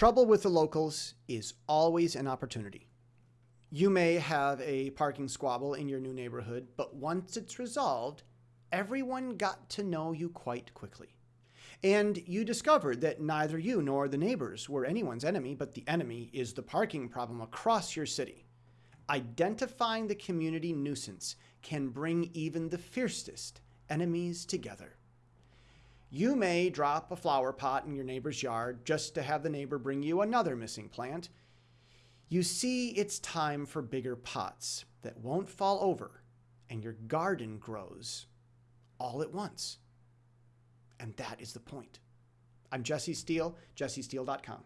Trouble with the locals is always an opportunity. You may have a parking squabble in your new neighborhood, but once it's resolved, everyone got to know you quite quickly. And you discovered that neither you nor the neighbors were anyone's enemy, but the enemy is the parking problem across your city. Identifying the community nuisance can bring even the fiercest enemies together. You may drop a flower pot in your neighbor's yard just to have the neighbor bring you another missing plant. You see, it's time for bigger pots that won't fall over, and your garden grows all at once. And that is the point. I'm Jesse Steele, jessesteele.com.